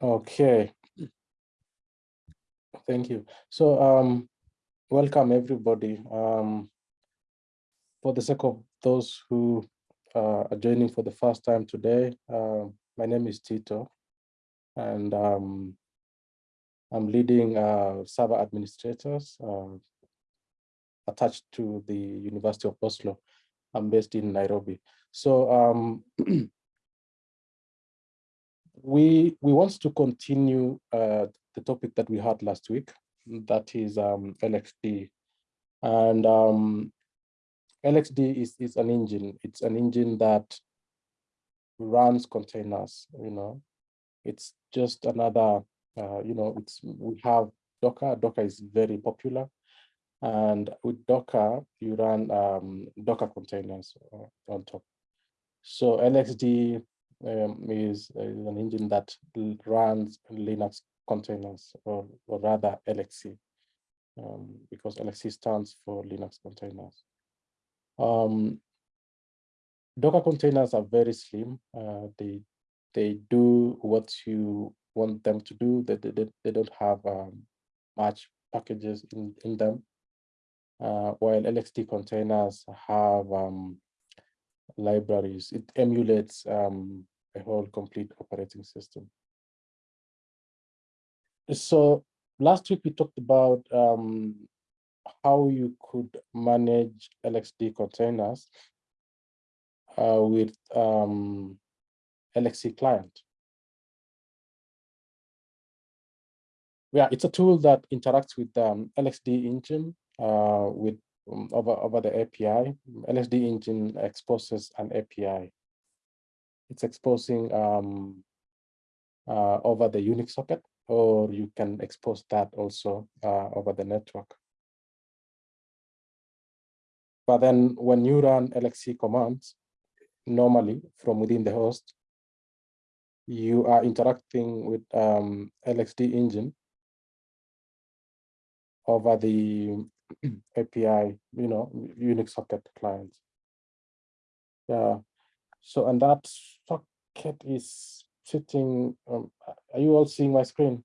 Okay. Thank you. So um, welcome everybody. Um, for the sake of those who uh, are joining for the first time today, uh, my name is Tito, and um, I'm leading uh, server administrators uh, attached to the University of Oslo. I'm based in Nairobi. So um, we we want to continue uh, the topic that we had last week, that is um, LXD. And um, LXD is, is an engine. It's an engine that runs containers, you know. It's just another, uh, you know, it's we have Docker. Docker is very popular. And with Docker, you run um, Docker containers uh, on top. So LXD um, is, is, an engine that runs Linux containers, or, or rather LXC, um, because LXC stands for Linux containers. Um, Docker containers are very slim. Uh, they they do what you want them to do. They, they, they don't have um, much packages in, in them. Uh, while LXD containers have um, libraries. It emulates um, a whole complete operating system. So last week we talked about um, how you could manage LXD containers uh, with um, LXC client. Yeah, it's a tool that interacts with um, LXD engine uh, with um, over, over the API. LXD engine exposes an API. It's exposing um, uh, over the Unix socket, or you can expose that also uh, over the network. But then when you run LXC commands, normally from within the host, you are interacting with um, LXD engine over the API, you know, Unix socket clients. Yeah. So, and that socket is sitting, um, are you all seeing my screen?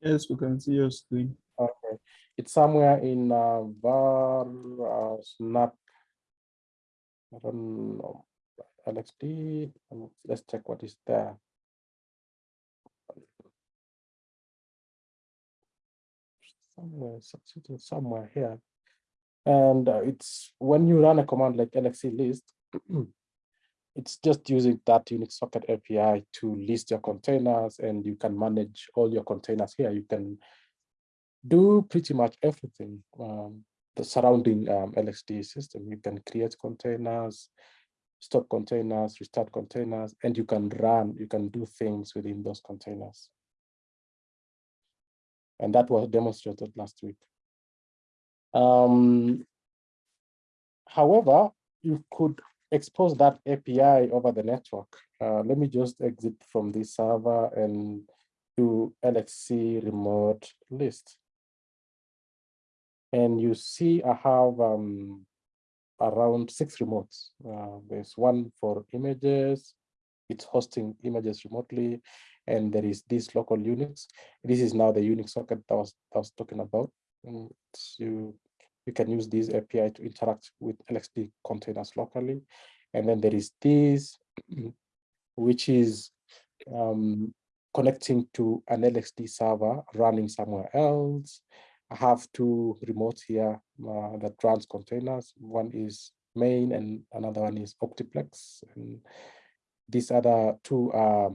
Yes, we can see your screen. Okay. It's somewhere in uh, var uh, snap. I don't know. LXD. Let's check what is there. Somewhere, somewhere here. And uh, it's when you run a command like LXC list, it's just using that Unix socket API to list your containers and you can manage all your containers here. You can do pretty much everything um, the surrounding um, LXD system. You can create containers, stop containers, restart containers, and you can run, you can do things within those containers. And that was demonstrated last week. Um, however, you could expose that API over the network. Uh, let me just exit from this server and do LXC remote list. And you see I have um, around six remotes. Uh, there's one for images, it's hosting images remotely. And there is this local Unix. This is now the Unix socket that I was, I was talking about. And you, you can use this API to interact with LXD containers locally. And then there is this, which is um, connecting to an LXD server running somewhere else. I have two remotes here uh, that runs containers. One is main and another one is Optiplex. And these other two are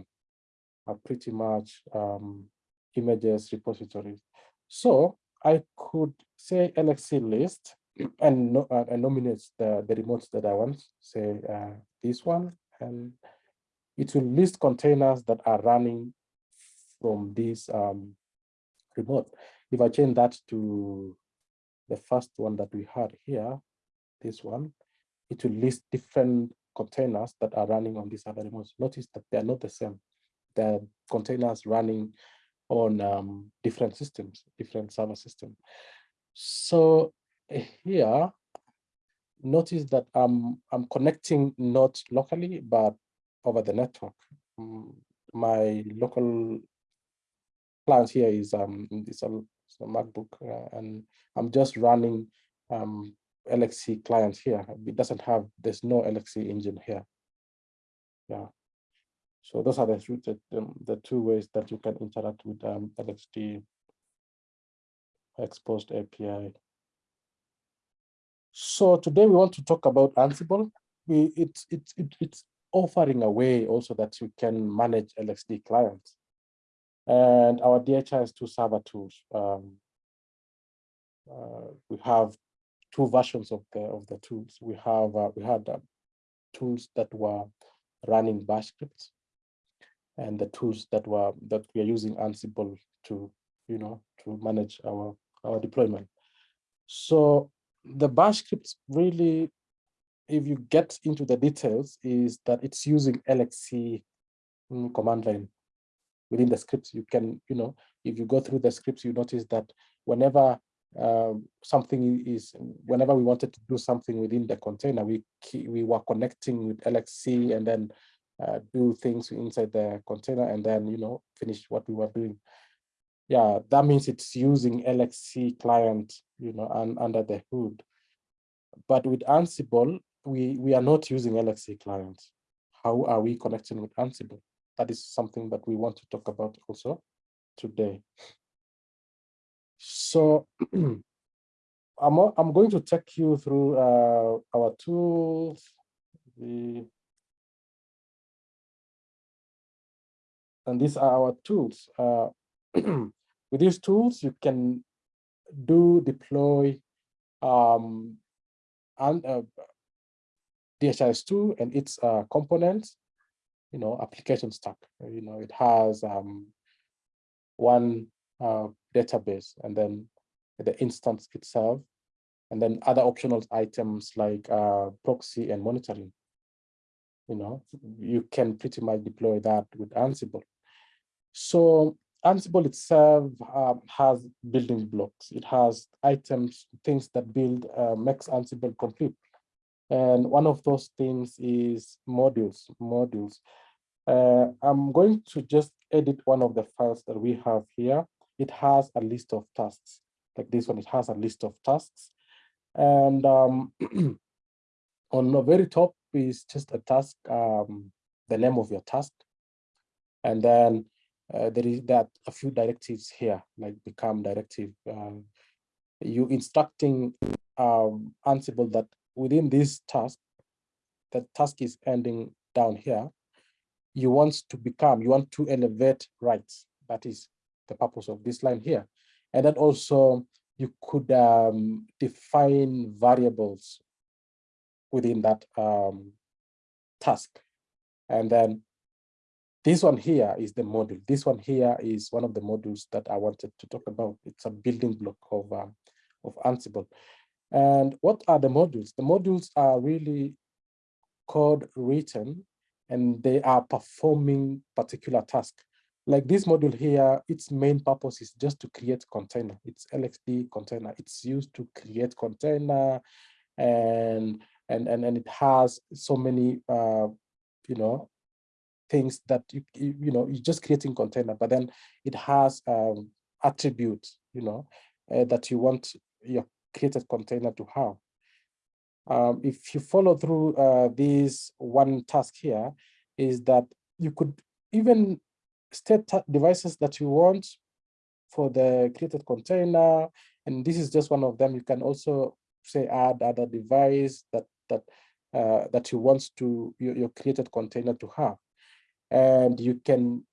are pretty much um, images repositories. So I could say LXC list and, no, uh, and nominate the, the remotes that I want, say uh, this one, and it will list containers that are running from this um, remote. If I change that to the first one that we had here, this one, it will list different containers that are running on these other remotes. Notice that they are not the same the containers running on um, different systems, different server systems. So here, notice that I'm, I'm connecting not locally, but over the network. Mm, my local client here is um is a, a MacBook uh, and I'm just running um LXC client here. It doesn't have, there's no LXC engine here. Yeah. So those are the, the, the two ways that you can interact with um, LXD exposed API. So today we want to talk about Ansible. We it's it's it, it's offering a way also that you can manage LXD clients. And our DHIS2 server tools. Um, uh, we have two versions of the of the tools. We have uh, we had uh, tools that were running bash scripts and the tools that were that we are using Ansible to you know to manage our our deployment. So the bash scripts really, if you get into the details, is that it's using LXC mm, command line within the scripts. You can, you know, if you go through the scripts, you notice that whenever um, something is, whenever we wanted to do something within the container, we we were connecting with LXC and then uh, do things inside the container and then, you know, finish what we were doing yeah, that means it's using LXC client, you know, and under the hood. But with Ansible, we, we are not using LXC client. How are we connecting with Ansible? That is something that we want to talk about also today. So I'm, I'm going to take you through uh, our tools, the, and these are our tools. Uh, With these tools, you can do deploy um, and uh, DHIS2 and its uh, components, you know, application stack. You know, it has um, one uh, database and then the instance itself, and then other optional items like uh, proxy and monitoring. You know, you can pretty much deploy that with Ansible. So Ansible itself um, has building blocks. It has items, things that build, uh, makes Ansible complete. And one of those things is modules, modules. Uh, I'm going to just edit one of the files that we have here. It has a list of tasks, like this one, it has a list of tasks. And um, on the very top is just a task, um, the name of your task. And then uh, there is that a few directives here, like become directive. Um, you instructing um, Ansible that within this task, the task is ending down here. You want to become, you want to elevate rights. That is the purpose of this line here. And then also you could um, define variables within that um, task. And then this one here is the module. This one here is one of the modules that I wanted to talk about. It's a building block of, um, of Ansible. And what are the modules? The modules are really code written and they are performing particular task. Like this module here, its main purpose is just to create container. It's LXD container. It's used to create container and and and, and it has so many uh, you know things that you, you know, you're just creating container, but then it has um, attributes, you know, uh, that you want your created container to have. Um, if you follow through uh, this one task here, is that you could even state devices that you want for the created container, and this is just one of them. You can also say add other device that that uh, that you want to your, your created container to have and you can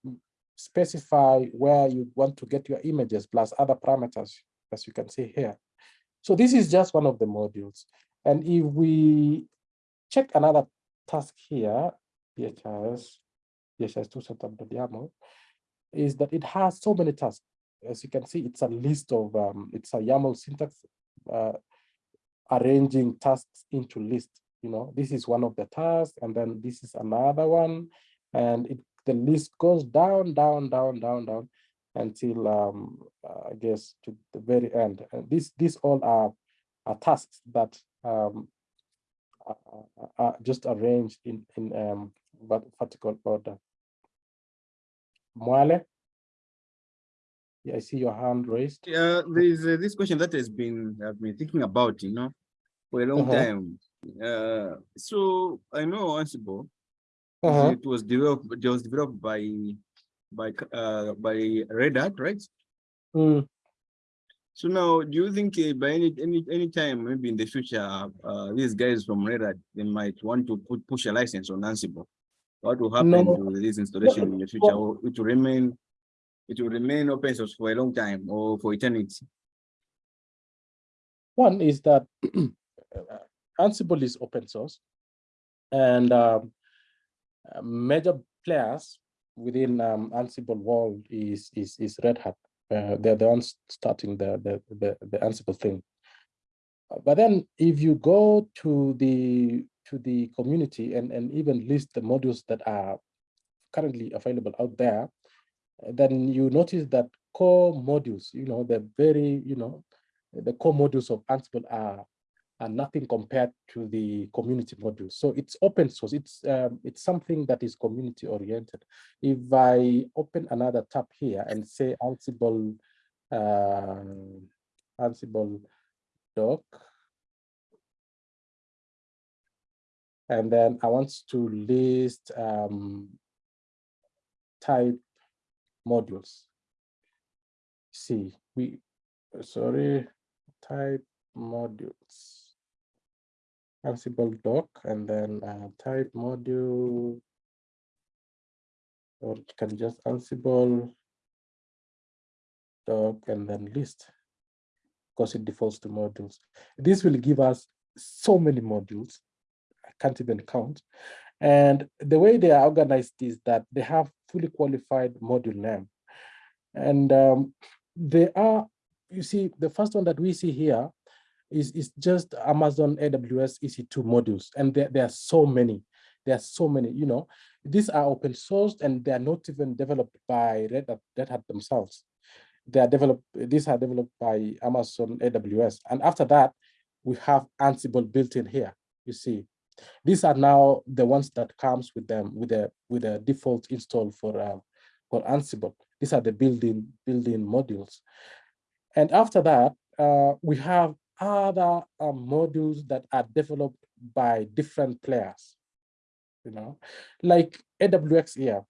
specify where you want to get your images plus other parameters, as you can see here. So this is just one of the modules. And if we check another task here, DHIS, DHIS2 setup.yaml, is that it has so many tasks. As you can see, it's a list of, um, it's a YAML syntax uh, arranging tasks into list. You know, this is one of the tasks, and then this is another one, and it the list goes down, down, down, down, down until um, uh, I guess to the very end. And this these all are, are tasks that um, uh, just arranged in in um but vertical order. Mwale, yeah, I see your hand raised. Yeah, there is uh, this question that has been I've been thinking about, you know, for a long Uh-huh. time. Uh, so I know Ansible. Uh-huh. It was developed. It was developed by by uh by Red Hat, right? Mm, So now, do you think uh, by any any any time, maybe in the future, uh, these guys from Red Hat they might want to put push a license on Ansible? What will happen No. to this installation in the future? Or It will remain, it will remain open source for a long time or for eternity. One is that uh, Ansible is open source and um, uh, major players within um, Ansible world is, is, is Red Hat. Uh, they're the ones starting the, the, the, the Ansible thing. But then if you go to the to the community and, and even list the modules that are currently available out there, then you notice that core modules, you know, they're very, you know, the core modules of Ansible are, are nothing compared to the community modules. So it's open source. It's um, it's something that is community oriented. If I open another tab here and say Ansible, uh, Ansible doc, and then I want to list um, type modules. See, we sorry, type modules. Ansible doc and then uh, type module. Or you can just Ansible doc and then list because it defaults to modules. This will give us so many modules. I can't even count. And the way they are organized is that they have fully qualified module name. And um, they are, you see, the first one that we see here is, is just Amazon AWS EC2 modules. And there, there are so many, there are so many, you know, these are open sourced and they are not even developed by Red Hat, Red Hat themselves. They are developed, these are developed by Amazon AWS. And after that, we have Ansible built in here, you see. These are now the ones that comes with them with a with a default install for uh, for Ansible. These are the building building modules. And after that, uh, we have other uh, modules that are developed by different players, you know, like AWX here.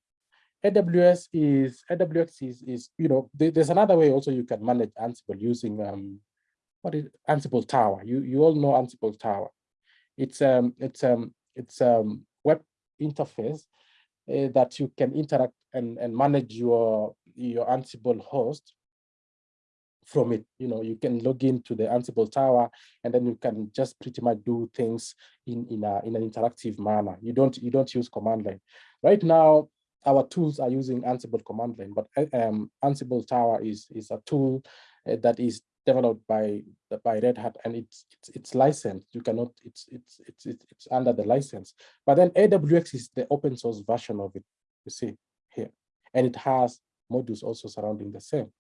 AWX is AWX is is you know there- there's another way also you can manage Ansible using um what is Ansible Tower. You you all know Ansible Tower. It's um it's um it's um web interface uh, that you can interact and and manage your your Ansible host from it. You know, you can log into the Ansible Tower and then you can just pretty much do things in in a in an interactive manner. You don't you don't use command line. Right now, our tools are using Ansible command line, but uh, um, Ansible Tower is is a tool uh, that is developed by by Red Hat and it's it's it's licensed. You cannot it's it's it's it's, it's under the license. But then AWX is the open source version of it. You see here, and it has modules also surrounding the same.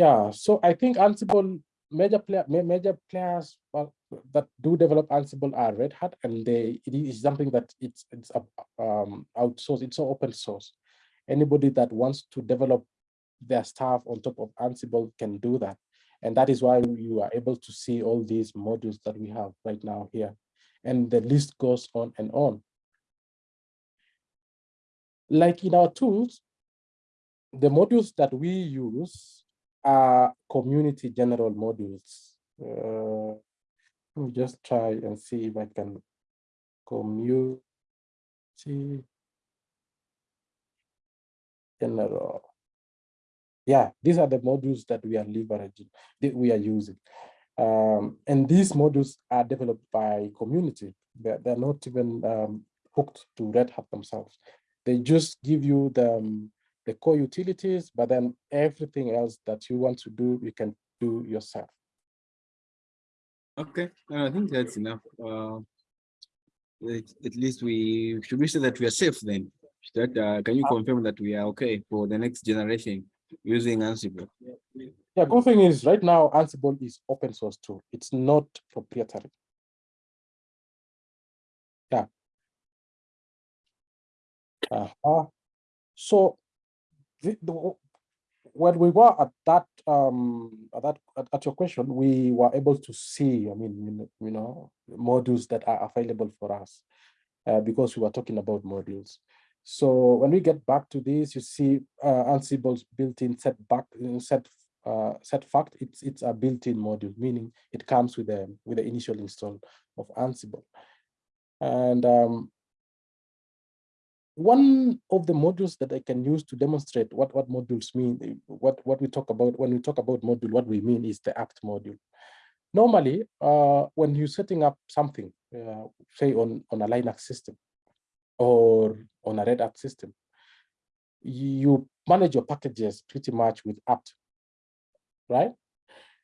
Yeah, so I think Ansible major player major players uh, that do develop Ansible are Red Hat, and they it is something that it's it's um outsourced. It's open source. Anybody that wants to develop their stuff on top of Ansible can do that, and that is why you are able to see all these modules that we have right now here, and the list goes on and on. Like in our tools, the modules that we use are community general modules. Uh, let me just try and see if I can community general. Yeah, these are the modules that we are leveraging, that we are using. Um, and these modules are developed by community. They're, they're not even um, hooked to Red Hat themselves. They just give you the, um, the core utilities, but then everything else that you want to do, you can do yourself. Okay, uh, I think that's enough. Uh, at, least we should we say that we are safe then? That uh, can you confirm that we are okay for the next generation using Ansible? Yeah, good thing is right now Ansible is open source tool. It's not proprietary. Uh-huh. So the, the, when we were at that um at that at, at your question, we were able to see, I mean, you know, modules that are available for us uh, because we were talking about modules. So when we get back to this, you see uh, Ansible's built-in set back set uh, set fact. It's it's a built-in module, meaning it comes with the with the initial install of Ansible. And um, one of the modules that I can use to demonstrate what what modules mean, what what we talk about when we talk about module, what we mean is the apt module. Normally, uh, when you're setting up something, uh, say on on a Linux system, or on a Red Hat system, you manage your packages pretty much with apt, right?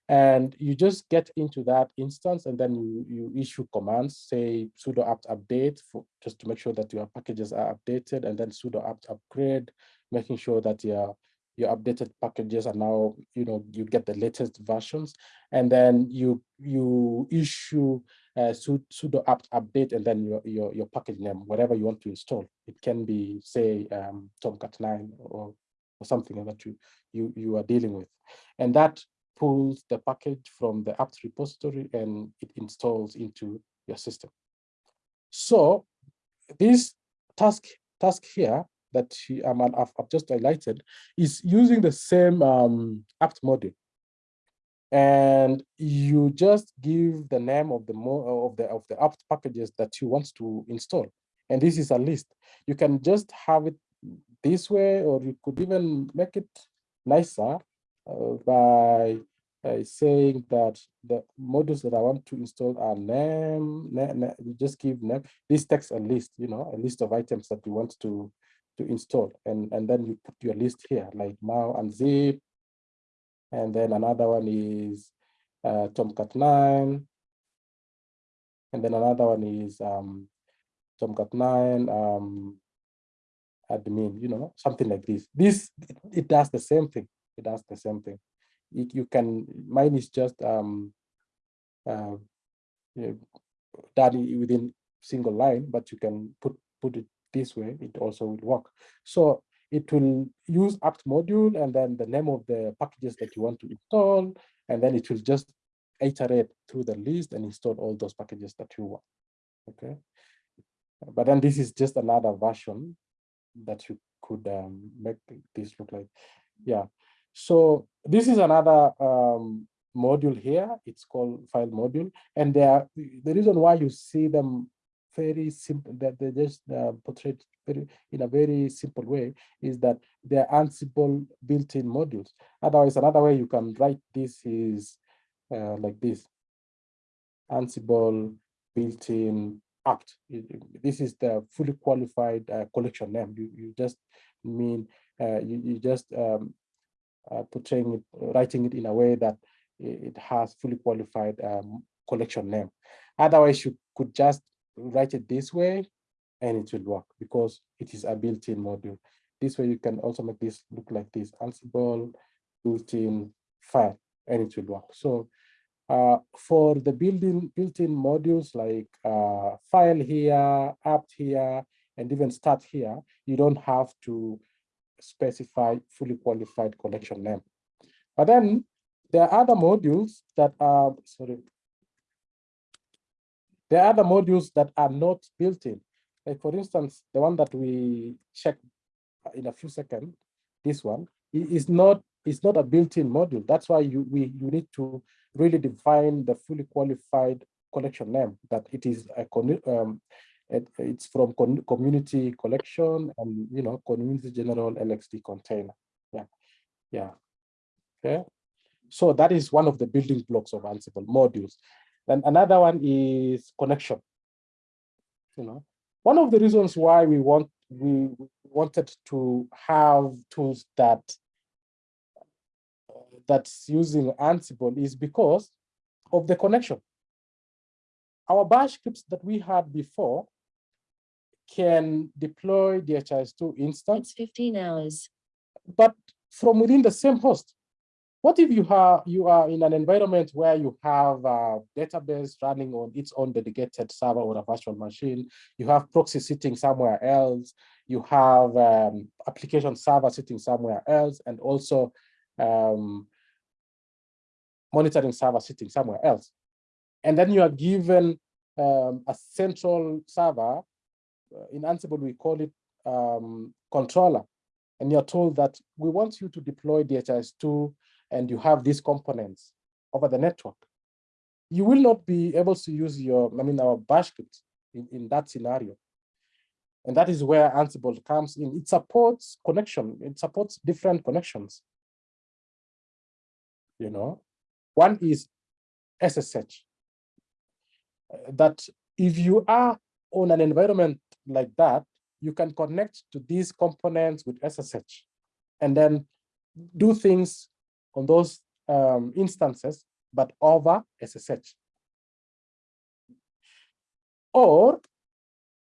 And you just get into that instance and then you, you issue commands, say sudo apt update for just to make sure that your packages are updated and then sudo apt upgrade, making sure that your your updated packages are now, you know, you get the latest versions, and then you you issue uh, sudo apt update and then your, your your package name, whatever you want to install. It can be say um, Tomcat 9 or or something that you you you are dealing with, and that pulls the package from the apt repository and it installs into your system. So this task task here that um, I've, I've just highlighted is using the same um, apt module. And you just give the name of the of the of the apt packages that you want to install. And this is a list. You can just have it this way, or you could even make it nicer by saying that the modules that I want to install are name, name, name, just give name. This text a list, you know, a list of items that you want to to install, and and then you put your list here, like now and zip, and then another one is uh, Tomcat 9, and then another one is um, Tomcat 9 um, admin, you know, something like this. This, it, it does the same thing. It does the same thing it, you can, mine is just um, uh, you know, done within single line, but you can put, put it this way, it also will work. So it will use apt module and then the name of the packages that you want to install, and then it will just iterate through the list and install all those packages that you want. Okay. But then this is just another version that you could um, make this look like. Yeah. So this is another um, module here. It's called file module. And there, the reason why you see them very simple, that they just uh, portrayed very, in a very simple way is that they're Ansible built-in modules. Otherwise, another way you can write this is uh, like this. Ansible built-in apt. This is the fully qualified uh, collection name. You, you just mean, uh, you, you just um, uh, portraying it, writing it in a way that it has fully qualified um, collection name. Otherwise, you could just write it this way and it will work because it is a built-in module. This way you can also make this look like this Ansible built-in file and it will work. So uh, for the building built-in modules like uh, file here, apt here, and even start here, you don't have to specify fully qualified collection name. But then there are other modules that are, sorry, there are other modules that are not built in. Like for instance, the one that we check in a few seconds, this one is not is not a built-in module. That's why you we you need to really define the fully qualified collection name that it is a um, it, it's from community collection and, you know, community general LXD container. Yeah, yeah, okay. So that is one of the building blocks of Ansible modules. Then another one is connection. You know, one of the reasons why we want we wanted to have tools that that's using Ansible is because of the connection. Our bash scripts that we had before can deploy the DHIS2 instance. It's 15 hours. But from within the same host. What if you have you are in an environment where you have a database running on its own dedicated server or a virtual machine, you have proxy sitting somewhere else, you have um, application server sitting somewhere else, and also um, monitoring server sitting somewhere else. And then you are given um, a central server, in Ansible we call it um, controller, and you're told that we want you to deploy DHIS2 and you have these components over the network. You will not be able to use your, I mean, our bash script in, in that scenario. And that is where Ansible comes in. It supports connection. It supports different connections. You know, one is SSH. Uh, that if you are on an environment like that, you can connect to these components with SSH and then do things on those um, instances, but over SSH. Or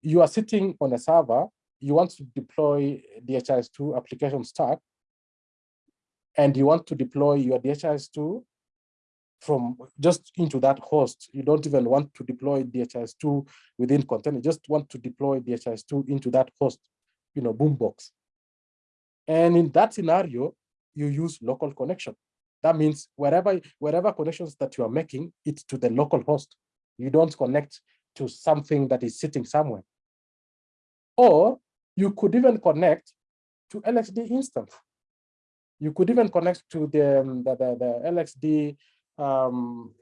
you are sitting on a server, you want to deploy DHIS2 application stack, and you want to deploy your DHIS2 from just into that host. You don't even want to deploy DHIS2 within container, you just want to deploy DHIS2 into that host, you know, boombox. And in that scenario, you use local connection. That means wherever, wherever connections that you are making, it's to the local host. You don't connect to something that is sitting somewhere. Or you could even connect to LXD instance. You could even connect to the, um, the, the, the LXD um,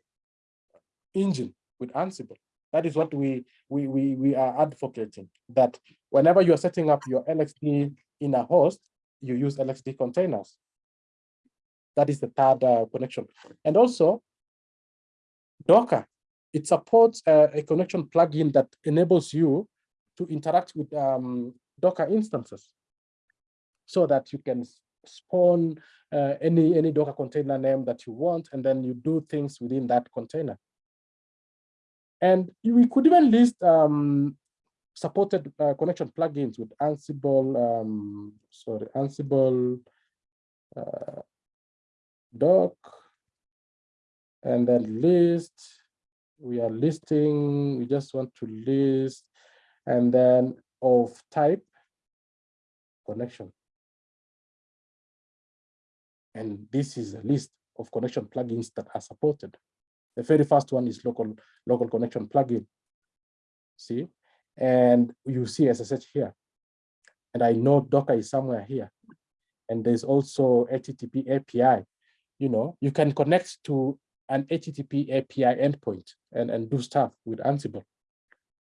engine with Ansible. That is what we, we, we, we are advocating, that whenever you're setting up your LXD in a host, you use LXD containers. That is the third uh, connection. And also, Docker, it supports uh, a connection plugin that enables you to interact with um, Docker instances so that you can spawn uh, any, any Docker container name that you want, and then you do things within that container. And we could even list um, supported uh, connection plugins with Ansible, um, sorry, Ansible uh, doc, and then list. We are listing, we just want to list, and then of type connection. And this is a list of connection plugins that are supported. The very first one is local, local connection plugin. See, and you see SSH here. And I know Docker is somewhere here. And there's also HTTP API. You know, you can connect to an HTTP API endpoint and, and do stuff with Ansible.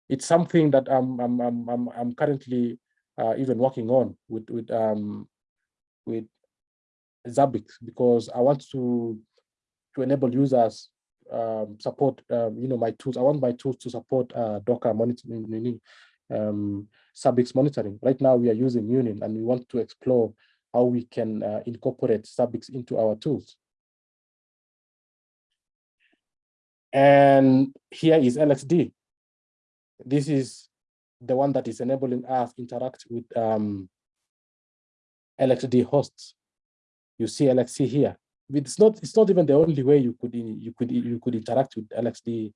It's something that I'm, I'm, I'm, I'm, currently uh, even working on with, with, um, with Zabbix because I want to to enable users um, support um, you know my tools. I want my tools to support uh, Docker monitoring, um, Zabbix monitoring. Right now we are using Munin and we want to explore how we can uh, incorporate Zabbix into our tools. And here is LXD. This is the one that is enabling us to interact with um, LXD hosts you see LXC here. It's not, it's not even the only way you could, you could, you could interact with LXD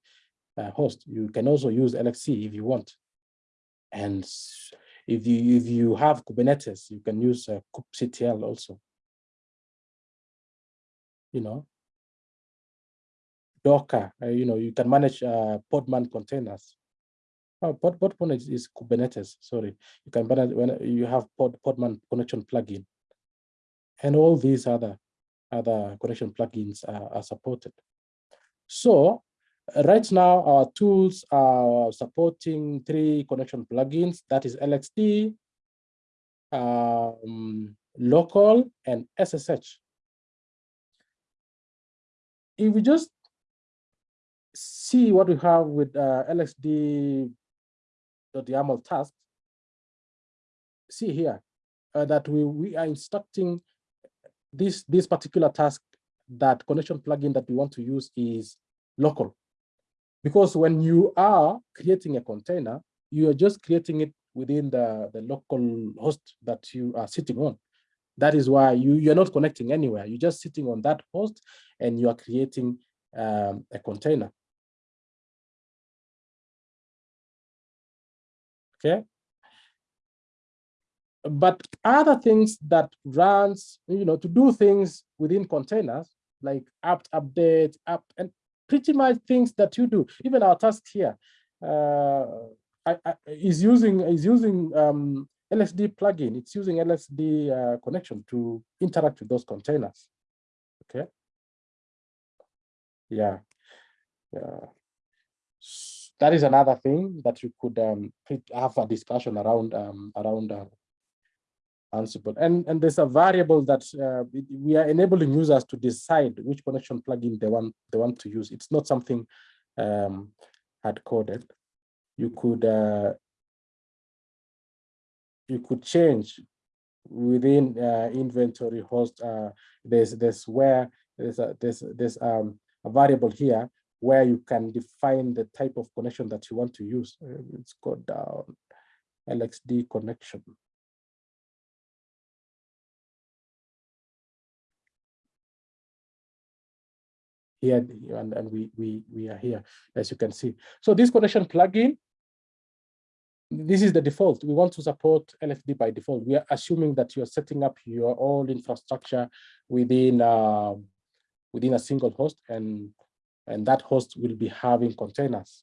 uh, host. You can also use LXC if you want. And if you, if you have Kubernetes, you can use uh, kubectl also. You know, Docker, uh, you know, you can manage uh, Podman containers. Oh, Pod, Podman is, is Kubernetes, sorry. You can manage when you have Pod, Podman connection plugin and all these other other connection plugins are, are supported. So right now our tools are supporting three connection plugins, that is LXD, um, local, and SSH. If we just see what we have with uh, LXD.YAML task, see here uh, that we, we are instructing this, this particular task, that connection plugin that we want to use is local. Because when you are creating a container, you are just creating it within the, the local host that you are sitting on. That is why you, you're not connecting anywhere. You're just sitting on that host and you are creating um, a container. Okay. But other things that runs, you know, to do things within containers, like apt update, app, and pretty much things that you do. Even our task here uh, I, I, is using is using um, LXD plugin. It's using LXD uh, connection to interact with those containers. Okay. Yeah. Yeah. That is another thing that you could um, have a discussion around um, around uh, Ansible. And, and there's a variable that uh, we are enabling users to decide which connection plugin they want they want to use. It's not something um, hard coded. You could uh, you could change within uh, inventory host. Uh, there's there's where there's a there's there's um, a variable here where you can define the type of connection that you want to use. Uh, it's called uh, LXD connection. Here and, and we we we are here as you can see. So this connection plugin this is the default. We want to support LXD by default. We are assuming that you're setting up your own infrastructure within uh, within a single host, and and that host will be having containers.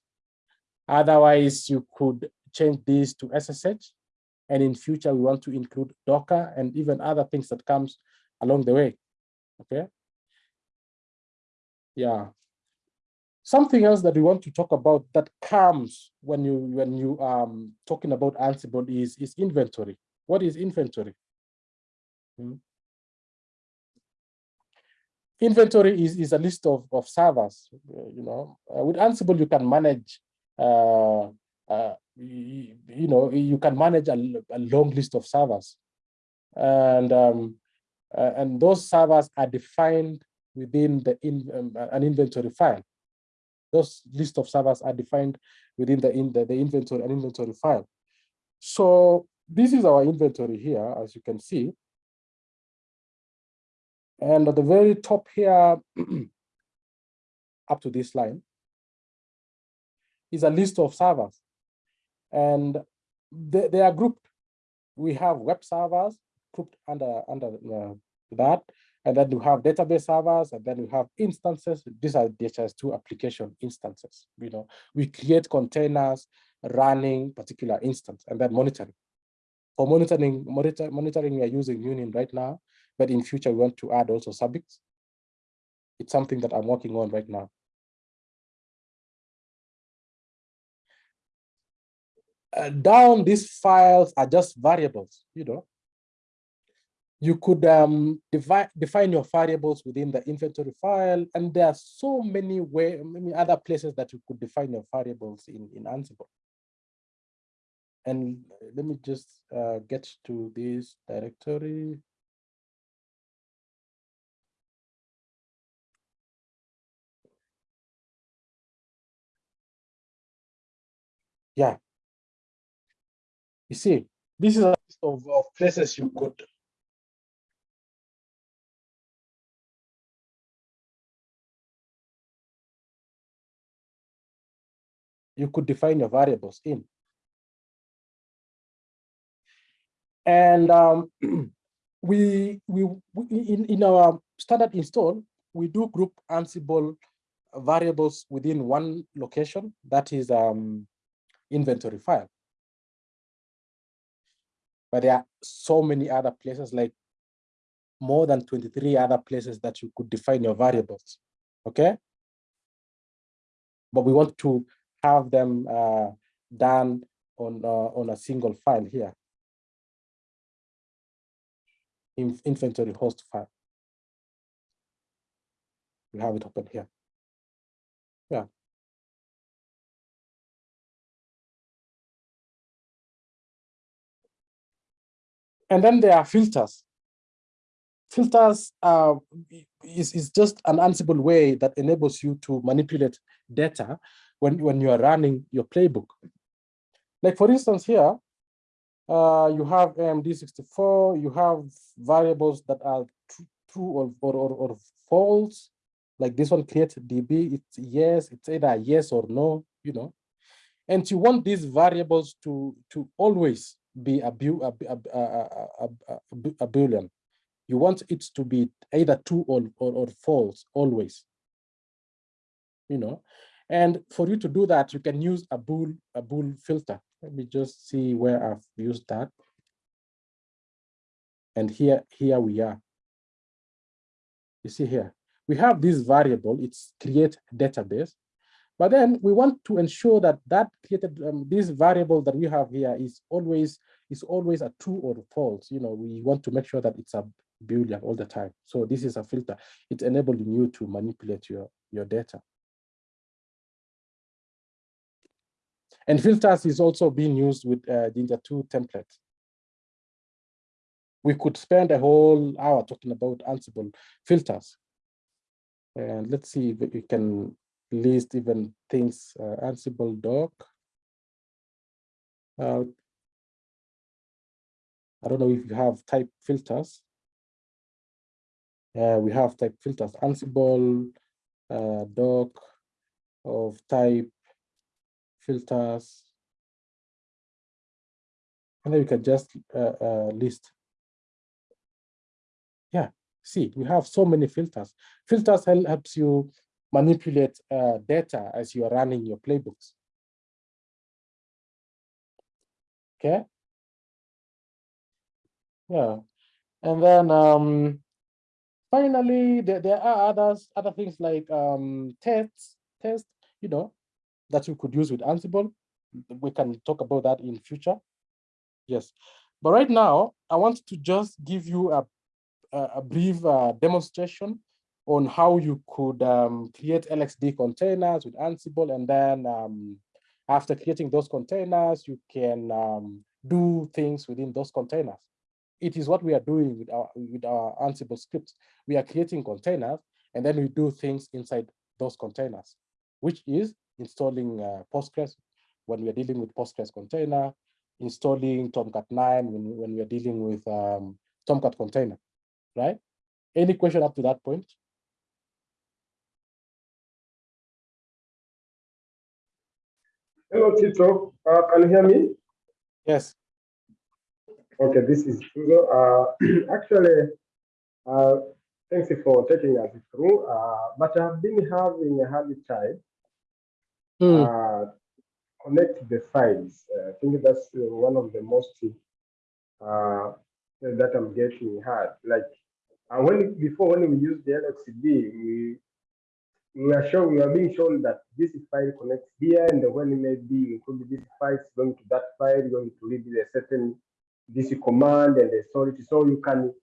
Otherwise, you could change this to SSH, and in future we want to include Docker and even other things that comes along the way. Okay. Yeah. Something else that we want to talk about that comes when you when you um talking about Ansible is is inventory. What is inventory? Hmm. Inventory is, is a list of, of servers, you know, uh, with Ansible, you can manage, uh, uh, you, you, know, you can manage a, a long list of servers. And, um, uh, and those servers are defined within the in, um, an inventory file. Those list of servers are defined within the, in the, the inventory and inventory file. So this is our inventory here, as you can see. And at the very top here, up to this line, is a list of servers. And they, they are grouped. We have web servers grouped under, under uh, that. And then we have database servers, and then we have instances. These are DHIS2 application instances. You know, we create containers running particular instance and then monitoring. For monitoring, monitor, monitoring, we are using Munin right now, but in future we want to add also Zabbix. It's something that I'm working on right now. Uh, down these files are just variables, you know, you could um, divide, define your variables within the inventory file, and there are so many way, many other places that you could define your variables in, in Ansible. And let me just uh, get to this directory. Yeah. You see, this is a list of, of places you could you could define your variables in. And um, we, we, we in, in our standard install, we do group Ansible variables within one location, that is um, inventory file. But there are so many other places, like more than 23 other places that you could define your variables, okay? But we want to have them uh, done on, uh, on a single file here. In inventory host file. We have it open here. Yeah. And then there are filters. Filters is, is just an Ansible way that enables you to manipulate data when, when you are running your playbook. Like for instance here, uh, you have AMD64, you have variables that are tr- true or, or, or, or false. Like this one, create DB, it's yes, it's either yes or no, you know. And you want these variables to, to always be a, bu- a, a, a, a boolean. You want it to be either true or, or, or false, always. You know, and for you to do that, you can use a bool, a bool filter. Let me just see where I've used that. And here, here we are. You see here, we have this variable, it's create database. But then we want to ensure that that created, um, this variable that we have here is always, is always a true or false. You know, we want to make sure that it's a Boolean all the time. So this is a filter. It's enabling you to manipulate your, your data. And filters is also being used with uh, Jinja 2 template. We could spend a whole hour talking about Ansible filters. And let's see if we can list even things, uh, Ansible doc. Uh, I don't know if you have type filters. Uh, we have type filters, Ansible uh, doc of type filters. And then we can just uh, uh, list. Yeah, see, we have so many filters. Filters hel- helps you manipulate uh, data as you are running your playbooks. Okay. Yeah, and then um, finally, there, there are others, other things like um, tests, test, you know, that you could use with Ansible. We can talk about that in future. Yes, but right now, I want to just give you a, a, brief uh, demonstration on how you could um, create LXD containers with Ansible, and then um, after creating those containers, you can um, do things within those containers. It is what we are doing with our with our Ansible scripts. We are creating containers, and then we do things inside those containers, which is installing uh, Postgres when we are dealing with Postgres container, installing Tomcat 9 when, when we are dealing with um, Tomcat container, right? Any question up to that point? Hello, Tito. Uh, can you hear me? Yes. Okay, this is Tuzo. Uh, actually, uh, thanks for taking us through. Uh, but I've been having a hard time Uh, connect the files. Uh, I think that's uh, one of the most uh, that I'm getting hard. Like uh, when before when we used the LXD, we we are shown we are being shown that this file connects here, and when it may be include this file, going to that file, going to read a certain this command and the storage. So you can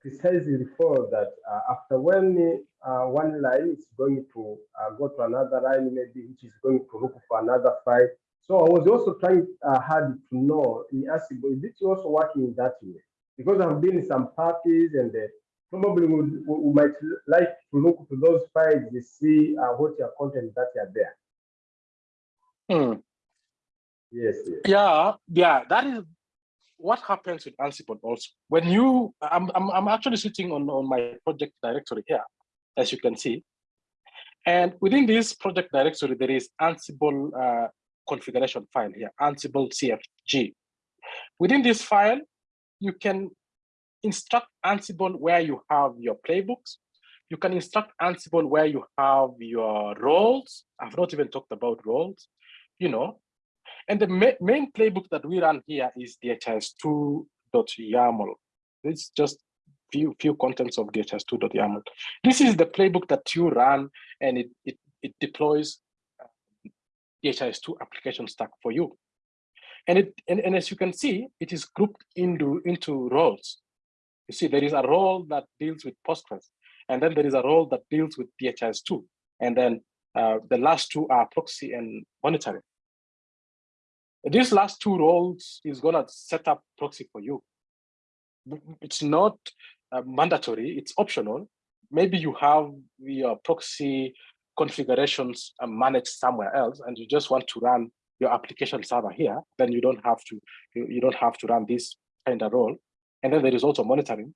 precisely refer that uh, after when uh, one line is going to uh, go to another line, maybe which is going to look for another file. So I was also trying uh, hard to know in Ansible, is it also working that way? Because I've been in some parties and uh, probably would, we we might like to look to those files to see uh, what your content that are there. Hmm. Yes, yes. Yeah, yeah, that is what happens with Ansible also. When you, I'm, I'm, I'm actually sitting on, on my project directory here, as you can see. And within this project directory, there is Ansible uh, configuration file here, Ansible CFG. Within this file, you can instruct Ansible where you have your playbooks. You can instruct Ansible where you have your roles. I've not even talked about roles, you know, and the ma main playbook that we run here is DHIS2.YAML. It's just few few contents of DHIS2.YAML. This is the playbook that you run and it, it, it deploys uh, DHIS2 application stack for you. And, it, and, and as you can see, it is grouped into, into roles. You see, there is a role that deals with Postgres, and then there is a role that deals with DHIS2. And then uh, the last two are proxy and monitoring. These last two roles is gonna set up proxy for you. It's not uh, mandatory, it's optional. Maybe you have your proxy configurations uh, managed somewhere else and you just want to run your application server here, then you don't have to you, you don't have to run this kind of role. And then there is also monitoring.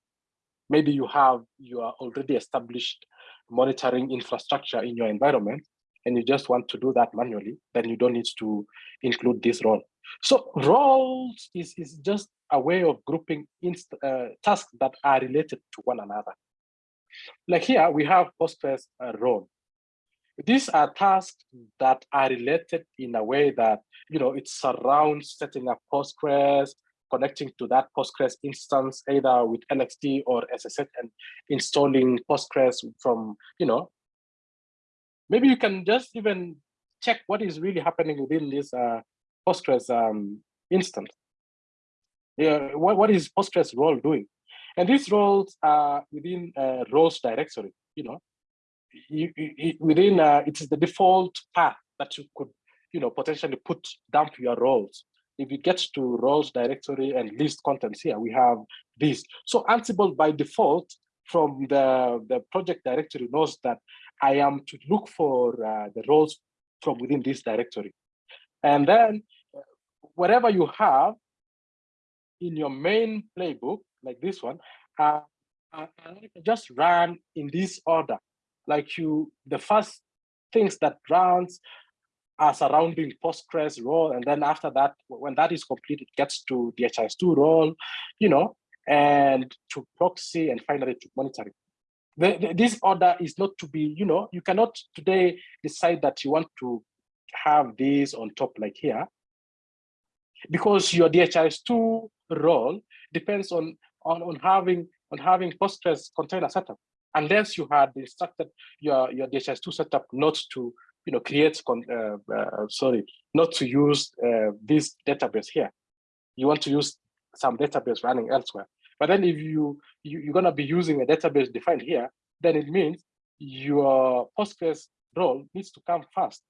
Maybe you have your already established monitoring infrastructure in your environment, and you just want to do that manually, then you don't need to include this role. So roles is, is just a way of grouping inst uh, tasks that are related to one another. Like here, we have Postgres uh, role. These are tasks that are related in a way that, you know, it surrounds setting up Postgres, connecting to that Postgres instance, either with LXD or SSH and installing Postgres from, you know, maybe you can just even check what is really happening within this uh, Postgres um, instance. Yeah, what, what is Postgres role doing? And these roles are within uh, roles directory, you know, you, you, within uh, it is the default path that you could, you know, potentially put dump your roles. If you get to roles directory and list contents here, we have this. So Ansible by default from the, the project directory knows that I am to look for uh, the roles from within this directory. And then uh, whatever you have in your main playbook, like this one, uh, uh, just run in this order. Like you, the first things that runs are surrounding Postgres role, and then after that, when that is complete, it gets to the DHIS2 role, you know, and to proxy, and finally to monitoring. The, the, this order is not to be, you know, you cannot today decide that you want to have this on top like here, because your DHIS2 role depends on, on, on having on having Postgres container setup, unless you had instructed your, your DHIS2 setup not to you know, create, uh, uh, sorry, not to use uh, this database here. You want to use some database running elsewhere. But then if you, you you're gonna be using a database defined here, then it means your Postgres role needs to come first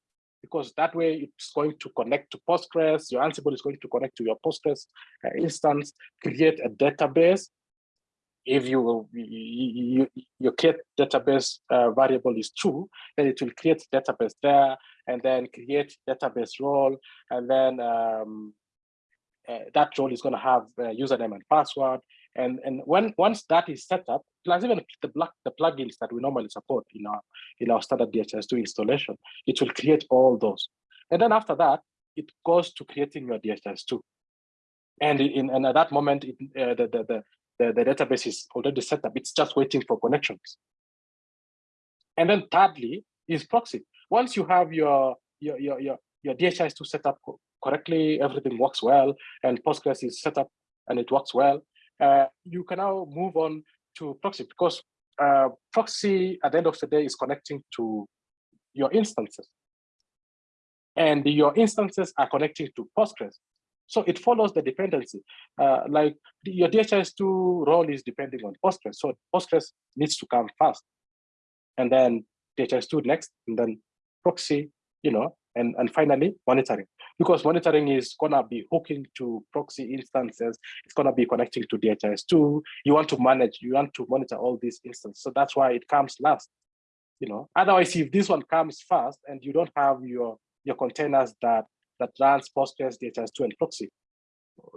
because that way it's going to connect to Postgres, your Ansible is going to connect to your Postgres uh, instance, create a database. If you, you, you your create database uh, variable is true, then it will create database there and then create database role. And then um, uh, that role is going to have username and password. And, and when once that is set up, plus even the, black, the plugins that we normally support in our, in our standard DHIS2 installation, it will create all those. And then after that, it goes to creating your DHIS2. And, in, and at that moment, it, uh, the, the, the, the database is already set up. It's just waiting for connections. And then thirdly is proxy. Once you have your, your, your, your, your DHIS2 set up correctly, everything works well, and Postgres is set up and it works well, you can now move on to proxy because uh, proxy at the end of the day is connecting to your instances. And your instances are connecting to Postgres. So it follows the dependency. Uh, like your DHIS2 role is depending on Postgres. So Postgres needs to come first. And then DHIS2 next, and then proxy, you know, and, and finally monitoring because monitoring is gonna be hooking to proxy instances. It's gonna be connecting to DHIS2. You want to manage, you want to monitor all these instances. So that's why it comes last. You know, otherwise, if this one comes first and you don't have your your containers that that runs Postgres, DHIS2, and proxy,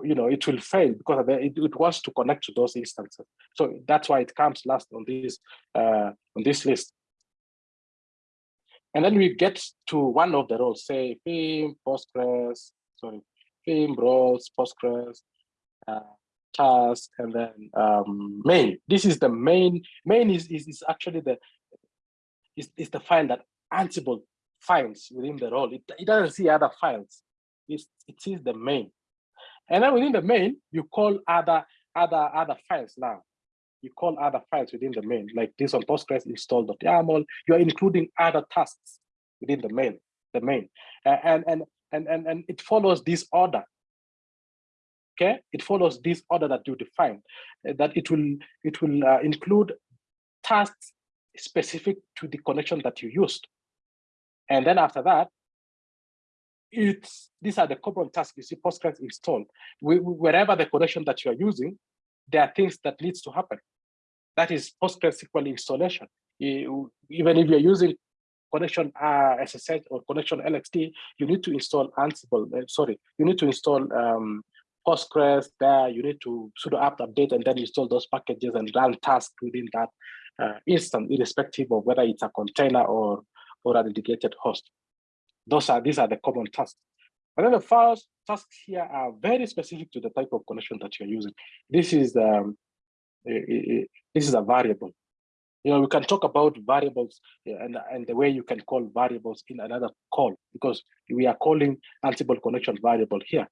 you know, it will fail because it, it wants to connect to those instances. So that's why it comes last on this uh, on this list. And then we get to one of the roles, say theme, Postgres, sorry, theme, roles, Postgres, uh, task, and then um, main. This is the main, main is, is, is actually the, is, is the file that Ansible finds within the role. It, it doesn't see other files. It's, sees the main. And then within the main, you call other, other, other files now you call other files within the main, like this on Postgres install.yaml, you're including other tasks within the main, the main. And, and, and, and, and it follows this order. Okay, it follows this order that you define, uh, that it will, it will uh, include tasks specific to the connection that you used. And then after that, it's these are the common tasks you see Postgres installed. We, wherever the connection that you are using, there are things that needs to happen. That is PostgreSQL installation. even if you're using connection uh, SSH or connection LXD, you need to install Ansible. uh, sorry, you need to install um, Postgres there. You need to sudo apt update and then install those packages and run tasks within that uh, instance, irrespective of whether it's a container or or a dedicated host. Those are these are the common tasks. And then the first tasks here are very specific to the type of connection that you're using. This is um, this is a variable. You know, we can talk about variables and, and the way you can call variables in another call because we are calling Ansible connection variable here.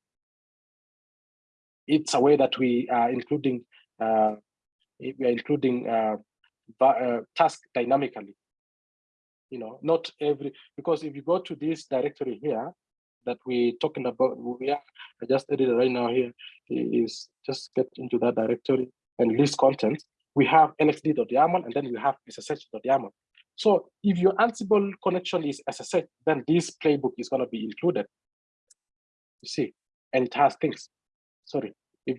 It's a way that we are including uh, we are including uh, uh, task dynamically. You know, not every because if you go to this directory here that we're talking about, we are I just it right now here is just get into that directory and list content. We have lxd.yaml and then we have ssh.yaml. So if your Ansible connection is SSH, then this playbook is going to be included. You see, and it has things. Sorry, if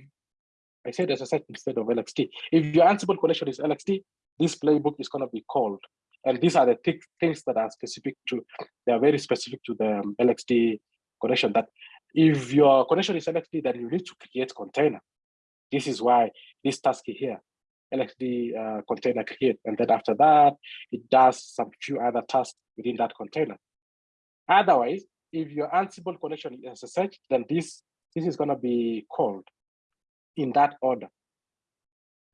I said SSH instead of LXD. If your Ansible connection is LXD, this playbook is going to be called. And these are the thi- things that are specific to, they are very specific to the um, LXD connection that if your connection is LXD, then you need to create container. This is why this task here, LXD uh, container create. And then after that, it does some few other tasks within that container. Otherwise, if your Ansible connection is SSH, then this, this is gonna be called in that order.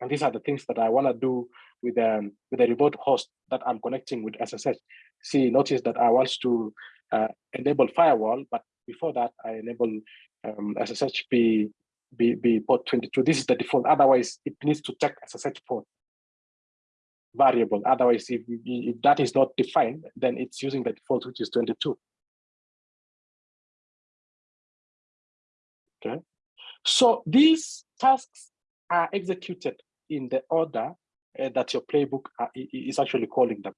And these are the things that I wanna do with um, with a remote host that I'm connecting with SSH. See, notice that I want to uh, enable firewall, but before that, I enable um, SSH be, be, be port 22. This is the default. Otherwise, it needs to check SSH port variable. Otherwise, if, if that is not defined, then it's using the default, which is 22. Okay. So these tasks are executed in the order uh, that your playbook uh, i- i- is actually calling them.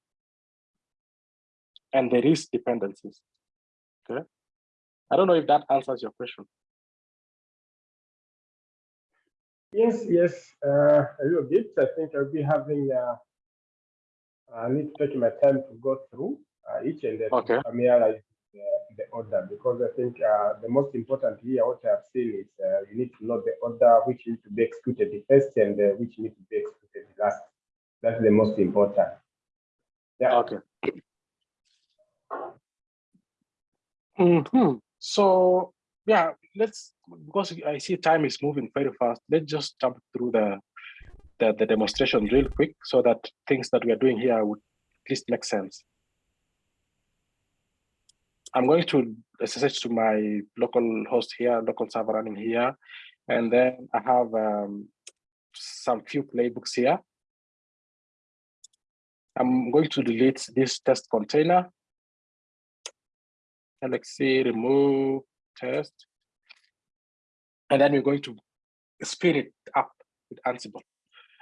And there is dependencies. Okay. I don't know if that answers your question. Yes, yes, uh, a little bit. I think I'll be having, uh, I need to take my time to go through uh, each and every Okay. familiarize the, the order because I think uh, the most important here, what I've seen is uh, you need to know the order which need to be executed the first and uh, which need to be executed last. That's the most important. Yeah. Okay. Mhm. So yeah, let's because I see time is moving very fast. Let's just jump through the the, the demonstration real quick so that things that we are doing here would at least make sense. I'm going to SSH to my local host here, local server running here, and then I have um, some few playbooks here. I'm going to delete this test container. LXC remove test. And then we're going to spin it up with Ansible.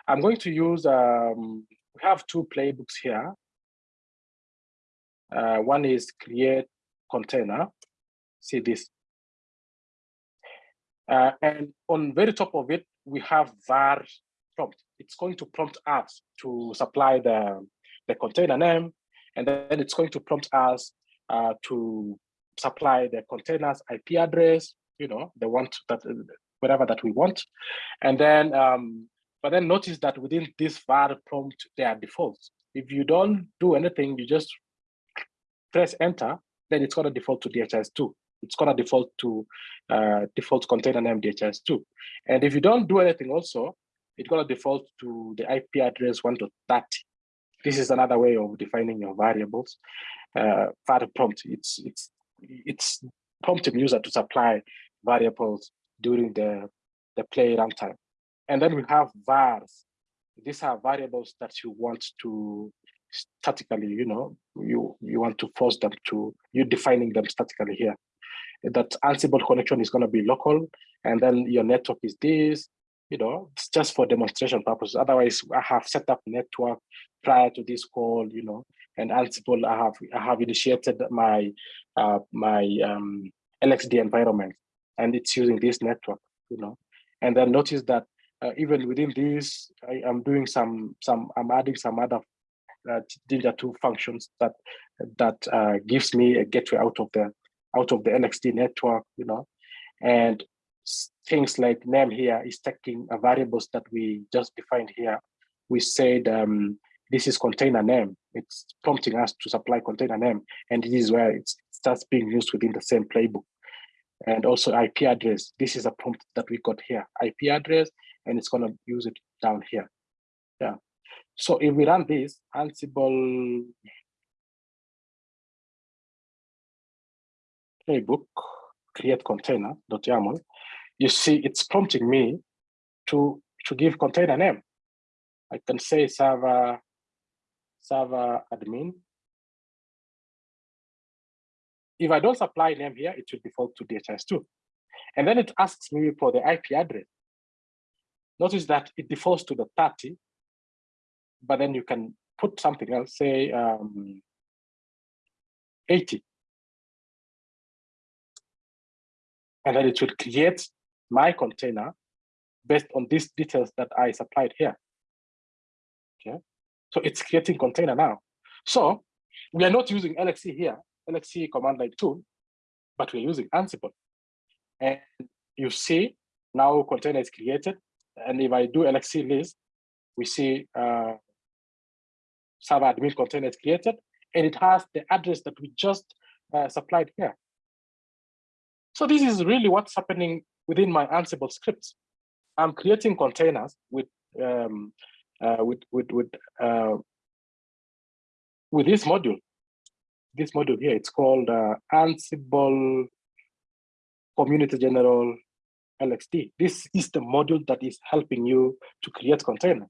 I'm going to use, um, we have two playbooks here. Uh, one is create container. See this. Uh, and on very top of it, we have var prompt. It's going to prompt us to supply the, the container name, and then it's going to prompt us uh, to supply the container's IP address, you know, the want that whatever that we want. And then, um, but then notice that within this var prompt, there are defaults. If you don't do anything, you just press enter, then it's gonna default to DHS2. It's gonna default to uh, default container name DHIS2. And if you don't do anything also, it's gonna default to the IP address 1.30. This is another way of defining your variables. Uh, var prompt, it's it's it's prompting user to supply variables during the, the play runtime. And then we have vars. These are variables that you want to statically, you know, you, you want to force them to, you defining them statically here. That Ansible connection is going to be local, and then your network is this, you know, it's just for demonstration purposes. Otherwise, I have set up network prior to this call, you know, and Ansible, I have I have initiated my uh, my um, LXD environment, and it's using this network, you know. And then notice that uh, even within this, I am doing some some I'm adding some other uh, Jinja 2 functions that that uh, gives me a gateway out of the out of the LXD network, you know, and things like name here is taking variables that we just defined here. We said um, this is container name. It's prompting us to supply container name, and this is where it starts being used within the same playbook. And also IP address. This is a prompt that we got here, IP address, and it's gonna use it down here. Yeah. So if we run this Ansible playbook, create container.yaml, you see it's prompting me to, to give container name. I can say server, server admin. If I don't supply name here, it will default to DHIS2. And then it asks me for the IP address. Notice that it defaults to the 30, but then you can put something else, say um, 80. And then it will create my container based on these details that I supplied here. Okay, so it's creating container now. So we are not using LXC here, LXC command line tool, but we're using Ansible. And you see now container is created. And if I do LXC list, we see uh, server admin container is created, and it has the address that we just uh, supplied here. So this is really what's happening within my Ansible scripts. I'm creating containers with um, with with with uh, with this module. This module here, it's called uh, Ansible Community General LXD. This is the module that is helping you to create container,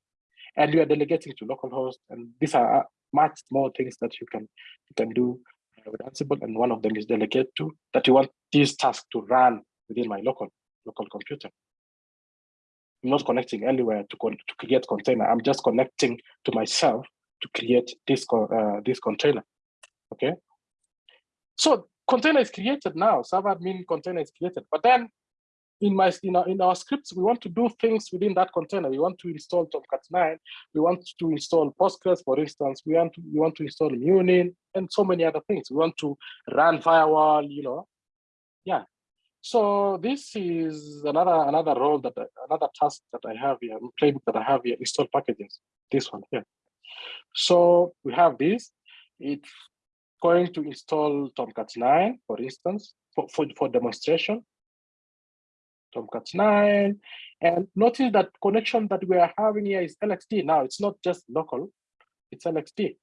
and you are delegating to localhost. And these are uh, much more things that you can you can do uh, with Ansible, and one of them is delegate to that you want this task to run within my local local computer. I'm not connecting anywhere to, con to create container. I'm just connecting to myself to create this uh, this container. Okay. So container is created now. Server admin container is created, but then in my in our, in our scripts we want to do things within that container. We want to install Tomcat 9. We want to install Postgres, for instance. We want to we want to install Munin and so many other things. We want to run firewall. You know, yeah. So this is another another role that I, another task that I have here, playbook that I have here, install packages. This one here. So we have this. It's going to install Tomcat 9, for instance, for, for, for demonstration. Tomcat 9. And notice that connection that we are having here is LXD. Now it's not just local, it's LXD.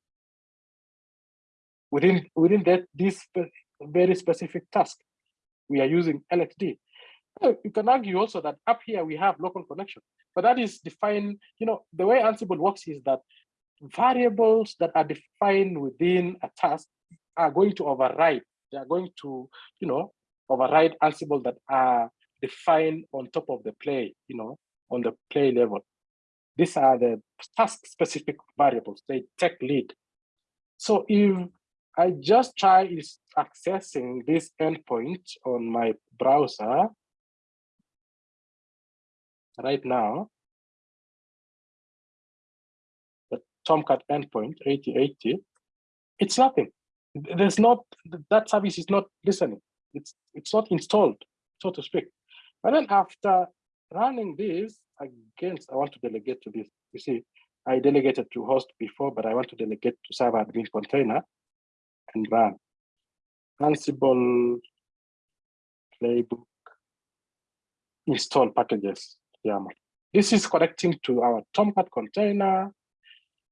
Within, within that, this very specific task, we are using LXD. You can argue also that up here we have local connection, but that is defined, you know, the way Ansible works is that variables that are defined within a task are going to override. They are going to, you know, override Ansible that are defined on top of the play, you know, on the play level. These are the task-specific variables. They take lead. So if I just try is accessing this endpoint on my browser right now, the Tomcat endpoint 8080, it's nothing. There's not that service is not listening. It's it's not installed, so to speak. And then after running this against, I want to delegate to this. You see, I delegated to host before, but I want to delegate to server admin container and run. Ansible playbook install packages. Yeah. This is connecting to our Tomcat container,